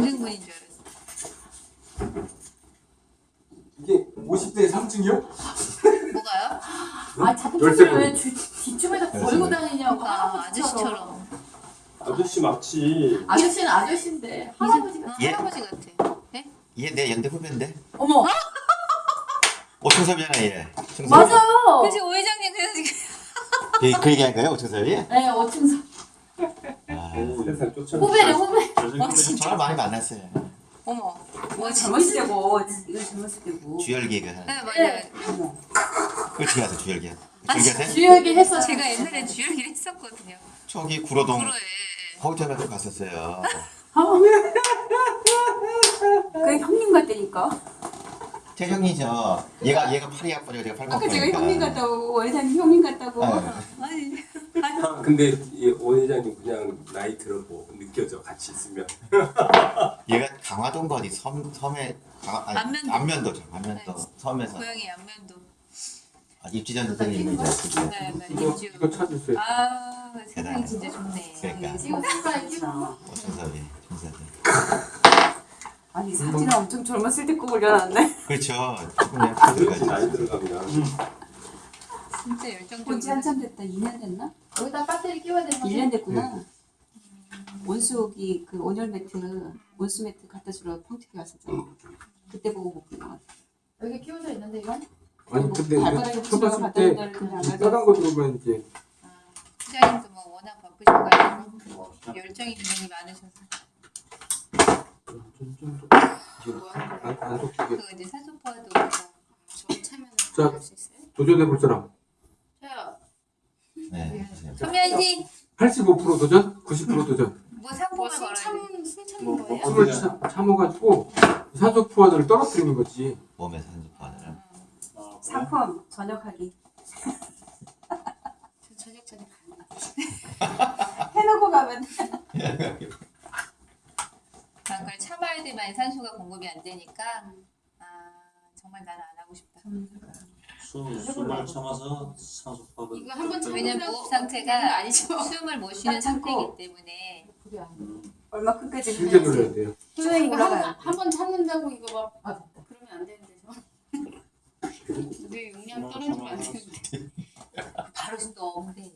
분인 줄 알았어요. 이게 50대 3층이요? 뭐가요? 아 자꾸 열쇠 왜 주- 뒷춤에다 걸고 다니냐고 아, 아저씨처럼. 아저씨 맞지. 아저씨는 아저씨인데 할아버지가 어, 예. 할아버지 같아. 네? 얘내 연대 후배인데. 어머 오청섭이잖아 얘. 청섭이. 맞아요 그래서 오 회장님 그래서 지금 그, 그 얘기한 거예요 오청섭이? 네 어칭사 아. 후배네 후배 어, 진짜? 저를 많이 만났어요. 어머. 뭐 젊었을 때고 이거 젊었을 때고 하는. 네 맞아요. 어머 그렇지 가서 주열기. 아, 주열기 주혁이 했어 제가 옛날에 주열기를 했었거든요. 저기 구로동 프로에. 거기 때문에 갔었어요. 그게 형님 같다니까 제 형이죠. 얘가 얘가 8위 학번이고 제가 8번 아까 제가 형님 같다고 원사님 형님 같다고 아니 아, 근데 이오 회장님 그냥 나이 들어 뭐 느껴져 같이 있으면. 얘가 강화동 거리 섬 섬에 강, 아니, 안면도. 안면도죠. 안면도 네. 섬에서 고양이 안면도. 아, 입지전 선생님이 이제 네, 네. 이거. 이거 찾으세요. 아 세상이 진짜 좋네. 그러니까 지금 색깔 끼고 오청섭이 청섭이. 아니 사진은 엄청 젊었을 때거 올려놨네 그렇죠. 조금 나이 들어가면. 진짜 열정적으로. 본지 한참 됐다 2년 됐나? 여기다 배터리 끼워야 되는 거지 1년 됐구나 원수기 그 온열 매트 온수 매트 갖다 주러 펑티기 왔었잖아 그때 보고 것 같아 여기 끼워져 있는데 이건 아니 근데 붙이려고 쳐봤을 때 빨간 가져왔어. 거 들어가면 이제 부장님도 뭐 워낙 바쁘셔가지고 열정이 굉장히 많으셔서 좀좀안 속게. 그 이제 산소포화도 저 차면 자. 할수 있어요? 도전해 볼 사람. 선미연씨 85% 도전, 90% 도전. 뭐 상품을 걸어야 돼. 술참술 참는 뭐 거예요? 참- 참아가지고 산소 포화도를 떨어뜨리는 거지. 몸에 산소 포화를. 상품 저녁하기 저 저녁 저녁. 해놓고 가면 그런 걸 참아야 돼만 산소가 공급이 안 되니까 아 정말 나는 안 하고 싶다. 술, 술만 참아서 산소파를 이거 한번 왜냐면 무호흡 상태가 아니죠. 숨을 못 쉬는 딱 참고. 상태이기 때문에. 그게 아니에요. 얼마큼까지 실제 눌러야 돼요. 올라가요. 한번 참는다고 이거 막 아 그러면 안 되는데 저. 우리 용량 떨어지면 안 되는데. 바로 또 없는데